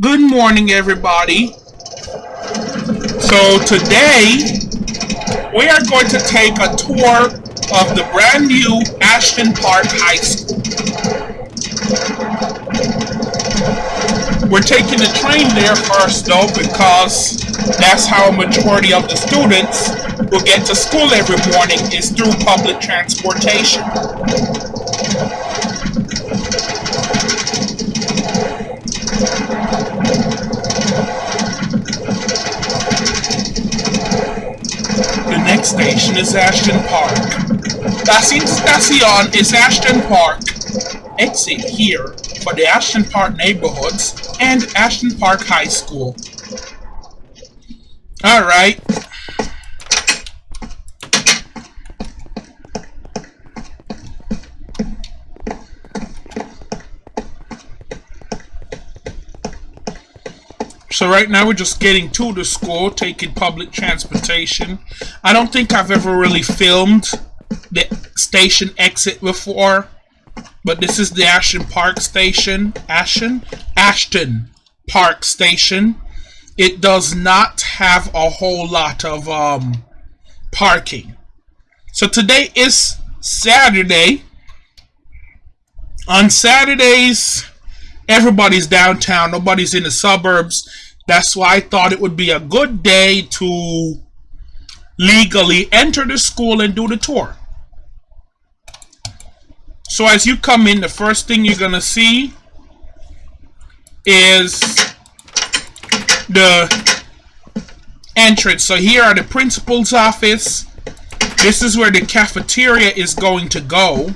Good morning, everybody. So today we are going to take a tour of the brand new Ashton Park High School. We're taking the train there first though because that's how a majority of the students will get to school every morning is through public transportation. Station is Ashton Park. Passing station is Ashton Park. Exit here for the Ashton Park neighborhoods and Ashton Park High School. Alright. So right now we're just getting to the school, taking public transportation. I don't think I've ever really filmed the station exit before, but this is the Ashton Park station. Ashton? Ashton Park station. It does not have a whole lot of um, parking. So today is Saturday. On Saturdays, everybody's downtown. Nobody's in the suburbs. That's why I thought it would be a good day to legally enter the school and do the tour. So as you come in, the first thing you're going to see is the entrance. So here are the principal's office. This is where the cafeteria is going to go.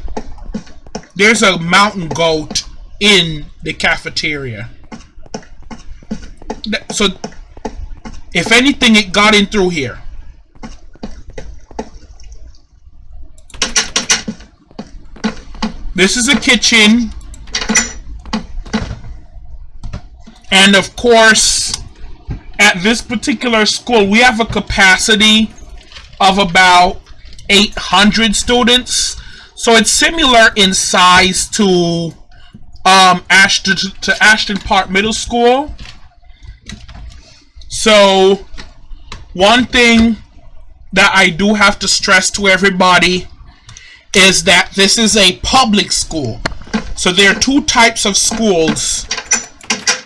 There's a mountain goat in the cafeteria. So if anything it got in through here. This is a kitchen. And of course at this particular school we have a capacity of about 800 students. So it's similar in size to um, Ashton to Ashton Park Middle School so, one thing that I do have to stress to everybody is that this is a public school. So there are two types of schools.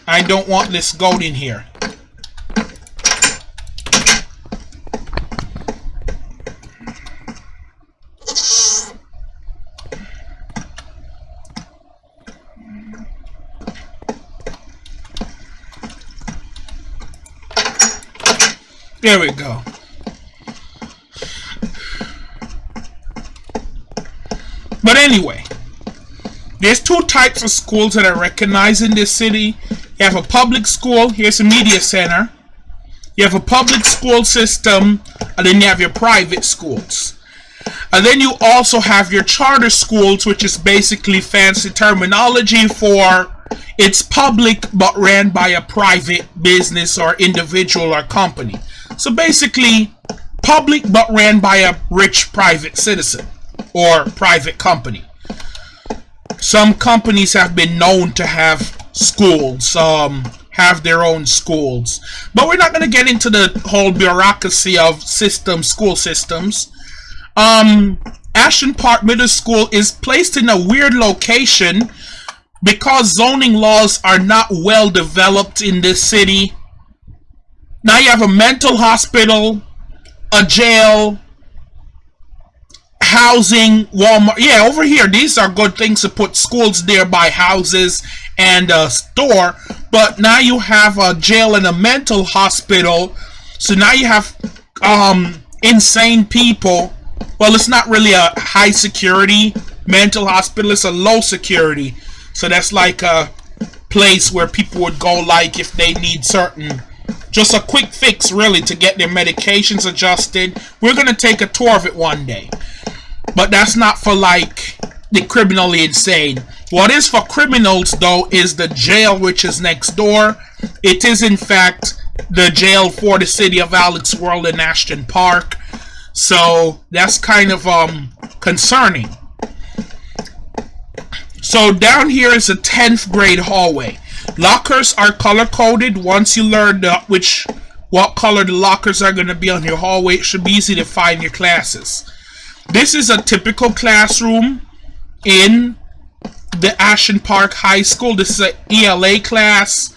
I don't want this goat in here. There we go. But anyway, there's two types of schools that I recognize in this city. You have a public school, here's a media center. You have a public school system, and then you have your private schools. And then you also have your charter schools, which is basically fancy terminology for it's public but ran by a private business or individual or company. So basically, public but ran by a rich private citizen or private company. Some companies have been known to have schools, um, have their own schools. But we're not going to get into the whole bureaucracy of system, school systems. Um, Ashton Park Middle School is placed in a weird location because zoning laws are not well developed in this city now you have a mental hospital, a jail, housing, Walmart. Yeah, over here, these are good things to put schools nearby houses and a store. But now you have a jail and a mental hospital. So now you have um, insane people. Well, it's not really a high security mental hospital. It's a low security. So that's like a place where people would go like if they need certain just a quick fix, really, to get their medications adjusted. We're going to take a tour of it one day. But that's not for, like, the criminally insane. What is for criminals, though, is the jail, which is next door. It is, in fact, the jail for the city of Alex World in Ashton Park. So, that's kind of um concerning. So, down here is a 10th grade hallway. Lockers are color coded. Once you learn which what color the lockers are going to be on your hallway, it should be easy to find your classes. This is a typical classroom in the Ashland Park High School. This is an ELA class.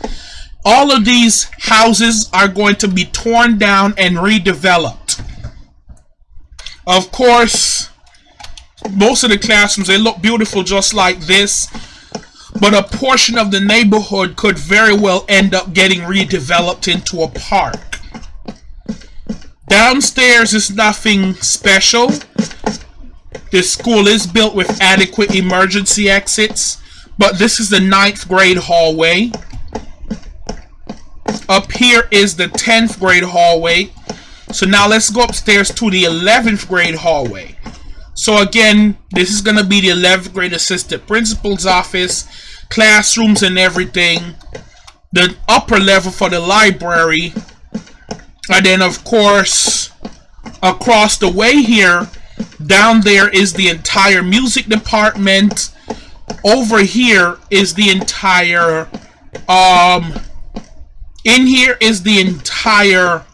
All of these houses are going to be torn down and redeveloped. Of course, most of the classrooms, they look beautiful just like this. But a portion of the neighborhood could very well end up getting redeveloped into a park. Downstairs is nothing special. This school is built with adequate emergency exits, but this is the ninth grade hallway. Up here is the 10th grade hallway. So now let's go upstairs to the 11th grade hallway. So again, this is going to be the 11th grade assistant principal's office, classrooms and everything. The upper level for the library. And then of course, across the way here, down there is the entire music department. Over here is the entire, um, in here is the entire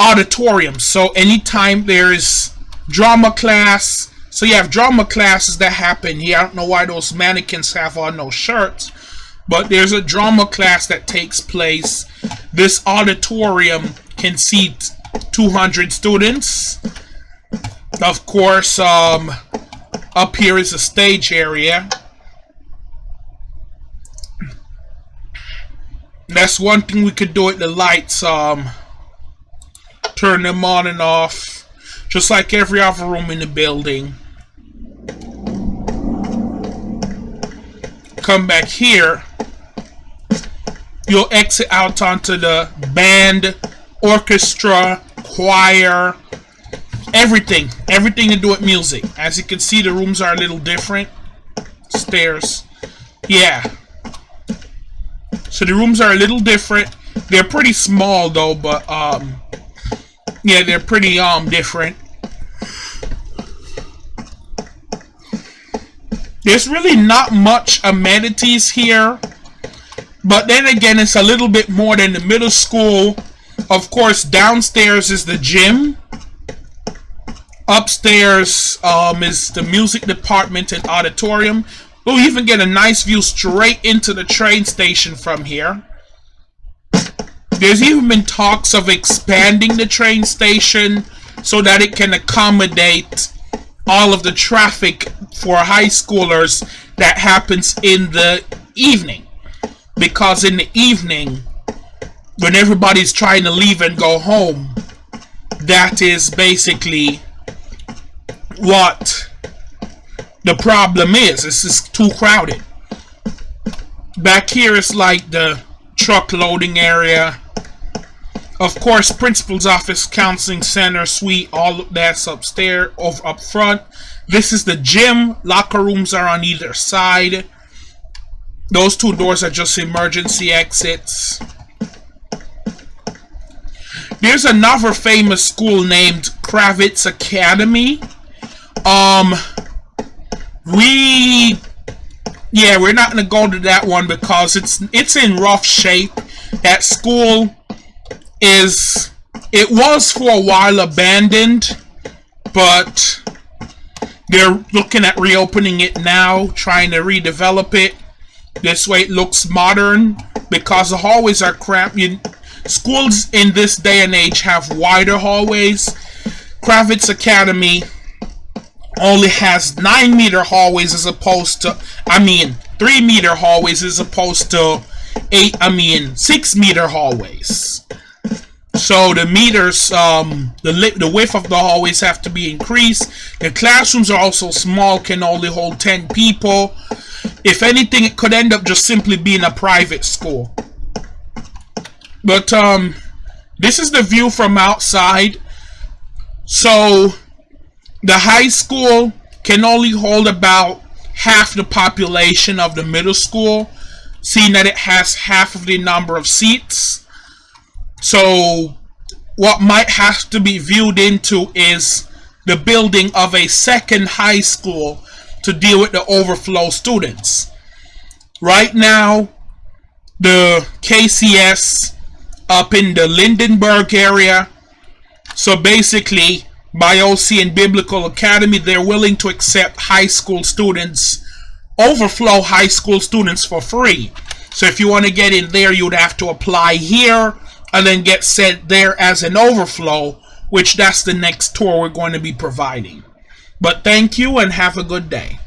auditorium. So anytime there's drama class, so you have drama classes that happen here. I don't know why those mannequins have on no shirts, but there's a drama class that takes place. This auditorium can seat 200 students. Of course, um, up here is a stage area. That's one thing we could do with the lights. Um, turn them on and off. Just like every other room in the building. Come back here. You'll exit out onto the band, orchestra, choir, everything. Everything to do with music. As you can see, the rooms are a little different. Stairs. Yeah. So the rooms are a little different. They're pretty small though, but um yeah, they're pretty um different. There's really not much amenities here. But then again, it's a little bit more than the middle school. Of course, downstairs is the gym. Upstairs um, is the music department and auditorium. We'll even get a nice view straight into the train station from here. There's even been talks of expanding the train station so that it can accommodate all of the traffic for high schoolers that happens in the evening. Because in the evening, when everybody's trying to leave and go home, that is basically what the problem is. It's just too crowded. Back here is like the truck loading area. Of course, principal's office, counseling center, suite, all that's upstairs, over up front. This is the gym. Locker rooms are on either side. Those two doors are just emergency exits. There's another famous school named Kravitz Academy. Um, we, yeah, we're not gonna go to that one because it's it's in rough shape. That school is, it was for a while abandoned, but they're looking at reopening it now, trying to redevelop it. This way it looks modern because the hallways are cramped. You, schools in this day and age have wider hallways. Kravitz Academy only has 9 meter hallways as opposed to, I mean, 3 meter hallways as opposed to 8, I mean, 6 meter hallways. So the meters, um, the, the width of the hallways have to be increased. The classrooms are also small, can only hold 10 people. If anything, it could end up just simply being a private school. But um, this is the view from outside. So the high school can only hold about half the population of the middle school, seeing that it has half of the number of seats. So what might have to be viewed into is the building of a second high school to deal with the overflow students. Right now, the KCS up in the Lindenberg area. So basically, BIOC and Biblical Academy, they're willing to accept high school students, overflow high school students for free. So if you want to get in there, you'd have to apply here and then get sent there as an overflow, which that's the next tour we're going to be providing. But thank you and have a good day.